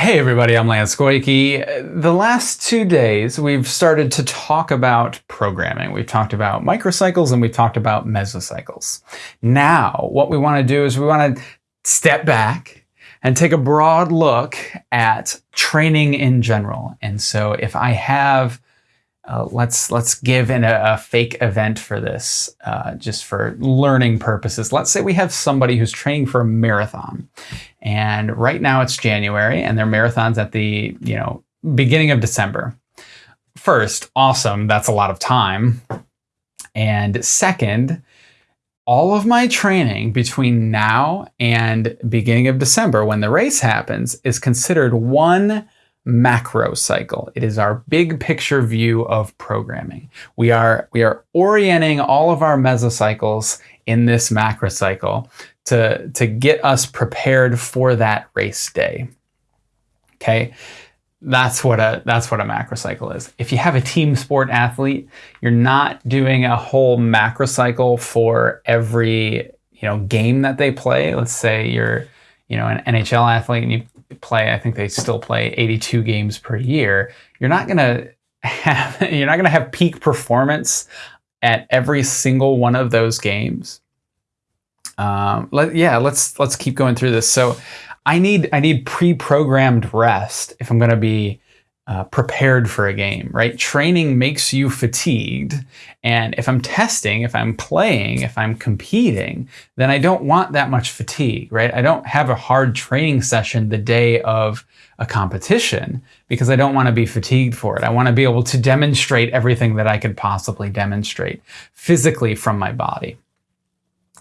Hey everybody, I'm Lance Goyke. The last two days we've started to talk about programming. We've talked about microcycles and we've talked about mesocycles. Now what we want to do is we want to step back and take a broad look at training in general. And so if I have uh, let's let's give in a, a, fake event for this, uh, just for learning purposes. Let's say we have somebody who's training for a marathon, and right now it's January, and their marathon's at the you know beginning of December. First, awesome, that's a lot of time, and second, all of my training between now and beginning of December, when the race happens, is considered one macro cycle. It is our big picture view of programming. We are, we are orienting all of our mesocycles in this macro cycle to, to get us prepared for that race day. Okay. That's what a that's what a macro cycle is. If you have a team sport athlete, you're not doing a whole macro cycle for every you know game that they play. Let's say you're you know an NHL athlete and you play, I think they still play 82 games per year. You're not going to have, you're not going to have peak performance at every single one of those games. Um, let, yeah, let's let's keep going through this. So, I need I need pre-programmed rest if I'm going to be uh, prepared for a game, right? Training makes you fatigued. And if I'm testing, if I'm playing, if I'm competing, then I don't want that much fatigue, right? I don't have a hard training session the day of a competition because I don't want to be fatigued for it. I want to be able to demonstrate everything that I could possibly demonstrate physically from my body.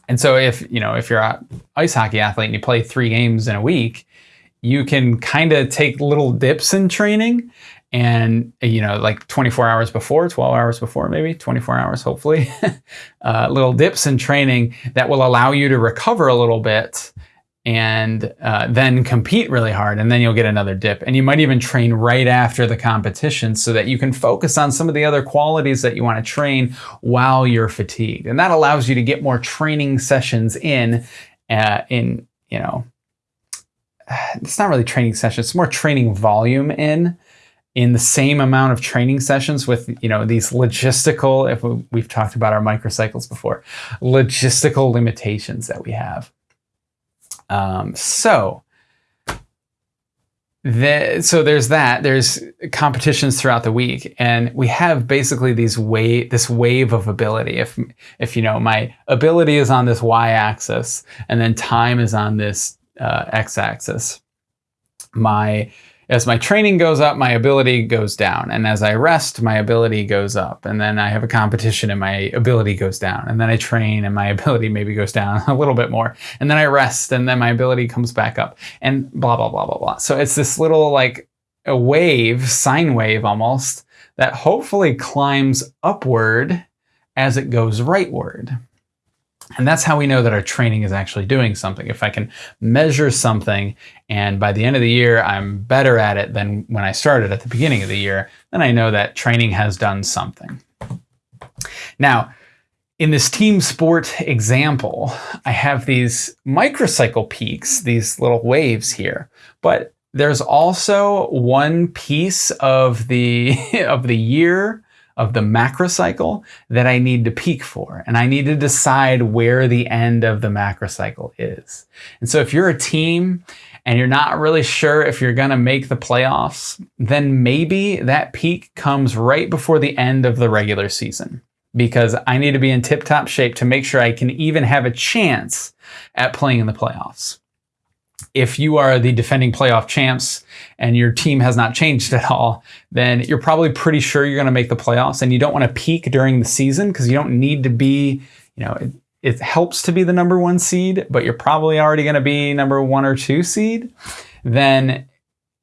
And so if, you know, if you're an ice hockey athlete and you play three games in a week, you can kind of take little dips in training and you know like 24 hours before 12 hours before maybe 24 hours hopefully uh, little dips in training that will allow you to recover a little bit and uh, then compete really hard and then you'll get another dip. And you might even train right after the competition so that you can focus on some of the other qualities that you want to train while you're fatigued. And that allows you to get more training sessions in uh, in you know it's not really training sessions, it's more training volume in in the same amount of training sessions with you know these logistical if we've talked about our microcycles before logistical limitations that we have. Um, so the, so there's that there's competitions throughout the week and we have basically these wave this wave of ability. If if you know my ability is on this y-axis and then time is on this uh, x-axis. My as my training goes up, my ability goes down. And as I rest, my ability goes up. And then I have a competition and my ability goes down. And then I train and my ability maybe goes down a little bit more. And then I rest and then my ability comes back up and blah, blah, blah, blah, blah. So it's this little like a wave, sine wave almost, that hopefully climbs upward as it goes rightward. And that's how we know that our training is actually doing something. If I can measure something and by the end of the year, I'm better at it than when I started at the beginning of the year, then I know that training has done something. Now, in this team sport example, I have these microcycle peaks, these little waves here, but there's also one piece of the, of the year of the macrocycle that I need to peak for. And I need to decide where the end of the macrocycle is. And so if you're a team and you're not really sure if you're going to make the playoffs, then maybe that peak comes right before the end of the regular season because I need to be in tip top shape to make sure I can even have a chance at playing in the playoffs if you are the defending playoff champs and your team has not changed at all, then you're probably pretty sure you're going to make the playoffs and you don't want to peak during the season because you don't need to be, you know, it, it helps to be the number one seed, but you're probably already going to be number one or two seed. Then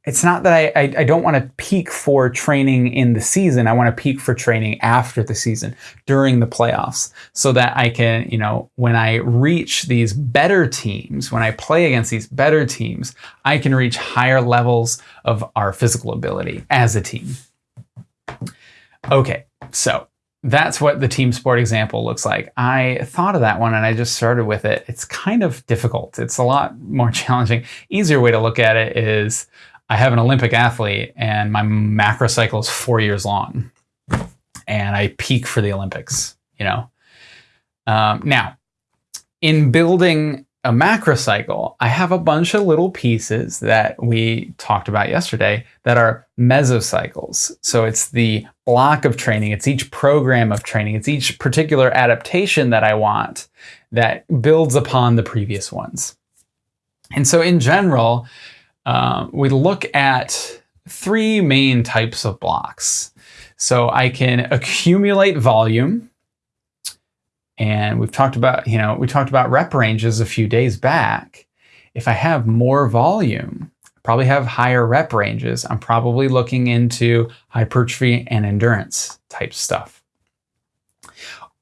it's not that I, I, I don't want to peak for training in the season. I want to peak for training after the season during the playoffs so that I can, you know, when I reach these better teams, when I play against these better teams, I can reach higher levels of our physical ability as a team. Okay, so that's what the team sport example looks like. I thought of that one and I just started with it. It's kind of difficult. It's a lot more challenging. Easier way to look at it is I have an Olympic athlete and my macro cycle is four years long and I peak for the Olympics, you know. Um, now, in building a macro cycle, I have a bunch of little pieces that we talked about yesterday that are mesocycles. So it's the block of training, it's each program of training, it's each particular adaptation that I want that builds upon the previous ones. And so in general, uh, we look at three main types of blocks. So I can accumulate volume, and we've talked about, you know, we talked about rep ranges a few days back. If I have more volume, probably have higher rep ranges. I'm probably looking into hypertrophy and endurance type stuff.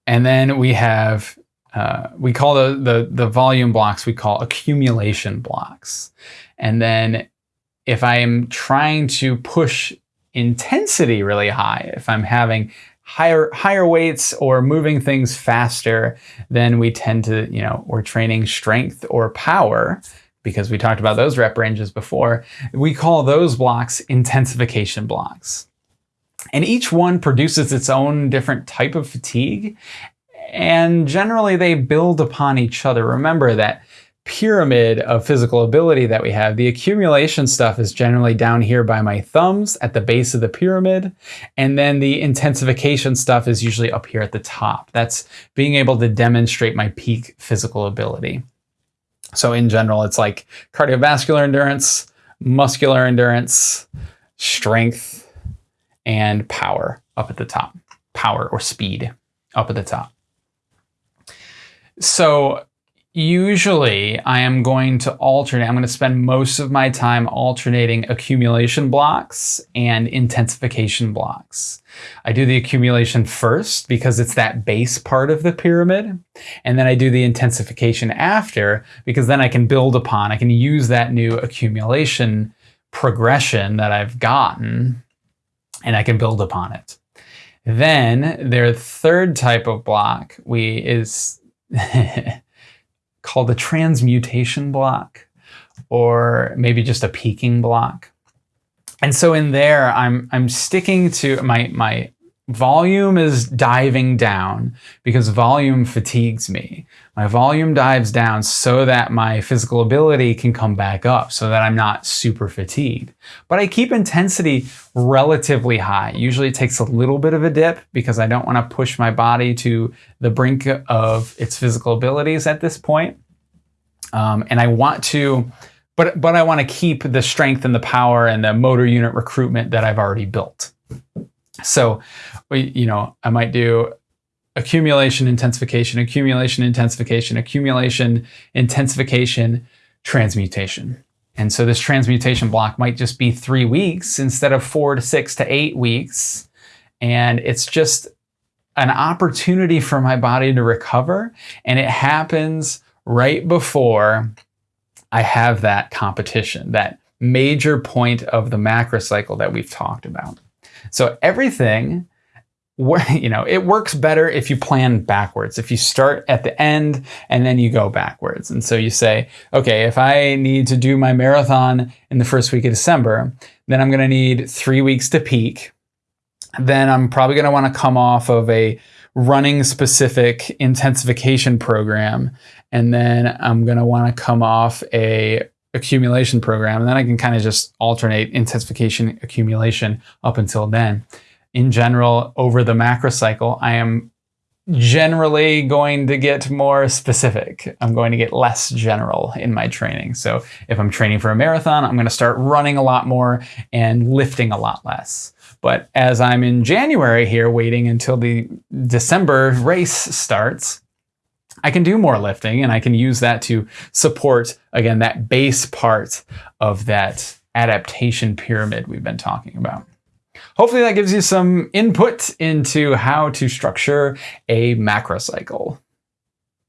And then we have, uh, we call the, the, the volume blocks, we call accumulation blocks. And then if I'm trying to push intensity really high, if I'm having higher higher weights or moving things faster, then we tend to, you know, we're training strength or power because we talked about those rep ranges before. We call those blocks intensification blocks. And each one produces its own different type of fatigue. And generally they build upon each other. Remember that pyramid of physical ability that we have, the accumulation stuff is generally down here by my thumbs at the base of the pyramid. And then the intensification stuff is usually up here at the top. That's being able to demonstrate my peak physical ability. So in general, it's like cardiovascular endurance, muscular endurance, strength, and power up at the top. Power or speed up at the top. So Usually I am going to alternate, I'm going to spend most of my time alternating accumulation blocks and intensification blocks. I do the accumulation first because it's that base part of the pyramid. And then I do the intensification after because then I can build upon, I can use that new accumulation progression that I've gotten and I can build upon it. Then their third type of block we is called a transmutation block or maybe just a peaking block. And so in there, I'm, I'm sticking to my, my volume is diving down because volume fatigues me. My volume dives down so that my physical ability can come back up so that I'm not super fatigued. But I keep intensity relatively high. Usually it takes a little bit of a dip because I don't want to push my body to the brink of its physical abilities at this point. Um, and I want to, but, but I want to keep the strength and the power and the motor unit recruitment that I've already built. So, you know, I might do accumulation, intensification, accumulation, intensification, accumulation, intensification, transmutation. And so this transmutation block might just be three weeks instead of four to six to eight weeks. And it's just an opportunity for my body to recover. And it happens right before I have that competition, that major point of the macro cycle that we've talked about. So everything, you know, it works better if you plan backwards. If you start at the end and then you go backwards. And so you say, okay, if I need to do my marathon in the first week of December, then I'm going to need three weeks to peak. Then I'm probably going to want to come off of a running specific intensification program. And then I'm going to want to come off a accumulation program. And then I can kind of just alternate intensification accumulation up until then. In general, over the macro cycle, I am generally going to get more specific. I'm going to get less general in my training. So if I'm training for a marathon, I'm going to start running a lot more and lifting a lot less. But as I'm in January here, waiting until the December race starts, I can do more lifting and I can use that to support, again, that base part of that adaptation pyramid we've been talking about. Hopefully that gives you some input into how to structure a macro cycle.